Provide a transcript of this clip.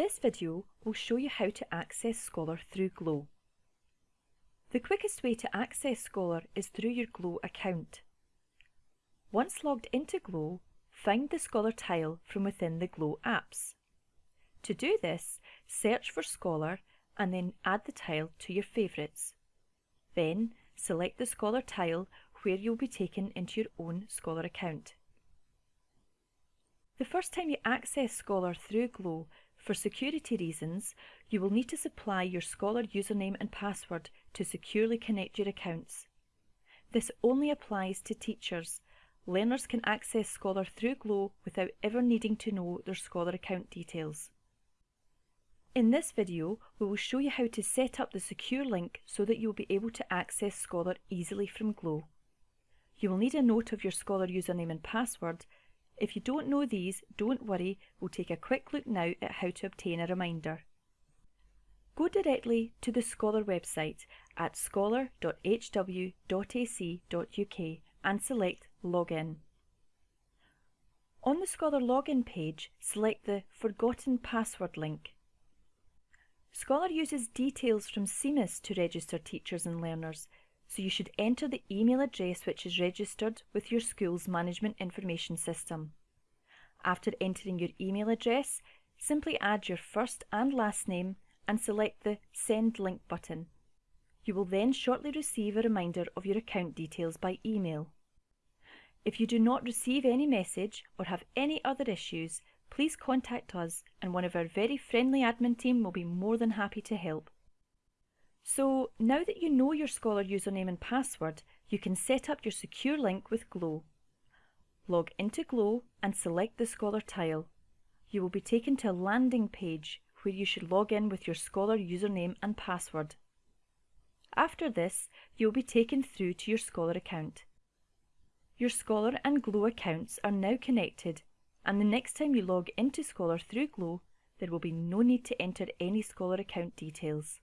This video will show you how to access Scholar through Glow. The quickest way to access Scholar is through your Glow account. Once logged into Glow, find the Scholar tile from within the Glow apps. To do this, search for Scholar and then add the tile to your favourites. Then select the Scholar tile where you'll be taken into your own Scholar account. The first time you access Scholar through Glow, for security reasons, you will need to supply your Scholar username and password to securely connect your accounts. This only applies to teachers. Learners can access Scholar through Glow without ever needing to know their Scholar account details. In this video, we will show you how to set up the secure link so that you'll be able to access Scholar easily from Glow. You will need a note of your Scholar username and password. If you don't know these, don't worry, we'll take a quick look now at how to obtain a reminder. Go directly to the Scholar website at scholar.hw.ac.uk and select Login. On the Scholar login page, select the Forgotten Password link. Scholar uses details from SEEMiS to register teachers and learners, so you should enter the email address which is registered with your school's management information system. After entering your email address, simply add your first and last name and select the Send Link button. You will then shortly receive a reminder of your account details by email. If you do not receive any message or have any other issues, please contact us and one of our very friendly admin team will be more than happy to help. So now that you know your Scholar username and password, you can set up your secure link with Glow. Log into Glow and select the Scholar tile. You will be taken to a landing page where you should log in with your Scholar username and password. After this, you will be taken through to your Scholar account. Your Scholar and Glow accounts are now connected and the next time you log into Scholar through Glow, there will be no need to enter any Scholar account details.